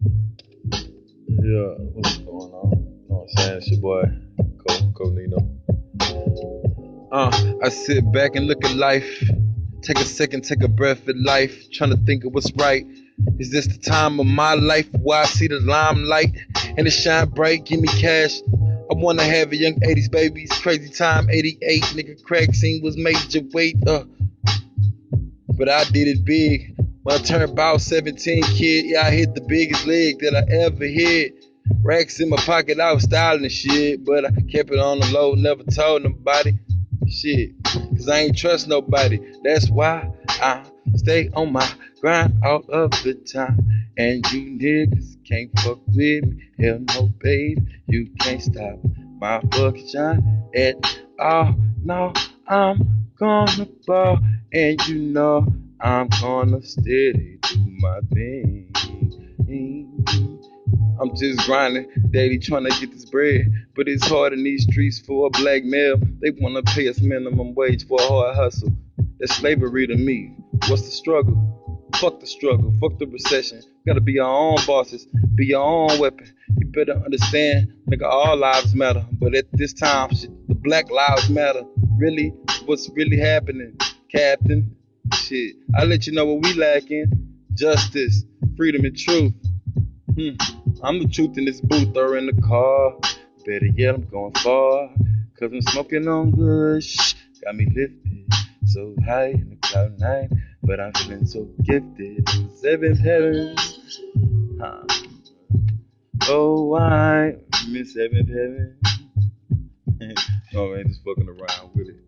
Yeah, what's going on? You know what I'm saying? It's your boy, Cole, Cole Nino. Uh, I sit back and look at life. Take a second, take a breath at life. Trying to think of what's right. Is this the time of my life where I see the limelight and it shine bright? Give me cash. I wanna have a young 80s babies. Crazy time, 88. Nigga, crack scene was major weight. Uh, but I did it big. When I turned about 17, kid, yeah, I hit the biggest leg that I ever hit. Racks in my pocket, I was styling shit, but I kept it on the low, never told nobody. Shit, cause I ain't trust nobody. That's why I stay on my grind all of the time. And you niggas can't fuck with me. Hell no, babe, you can't stop my fucking shine at all. No, I'm gonna ball, and you know I'm gonna steady do my thing. I'm just grinding daily trying to get this bread. But it's hard in these streets for a black male. They wanna pay us minimum wage for a hard hustle. That's slavery to me. What's the struggle? Fuck the struggle, fuck the recession. Gotta be our own bosses, be our own weapon. You better understand, nigga, all lives matter. But at this time, shit, the black lives matter. Really, what's really happening, Captain? Shit, I let you know what we lacking. Justice, freedom, and truth. Hmm. I'm the truth in this booth or in the car. Better yet, I'm going far. Cause I'm smoking on good shh. Got me lifted so high in the cloud nine. But I'm feeling so gifted in seventh heaven. Huh. Oh, I miss seventh heaven. oh man, just fucking around with it.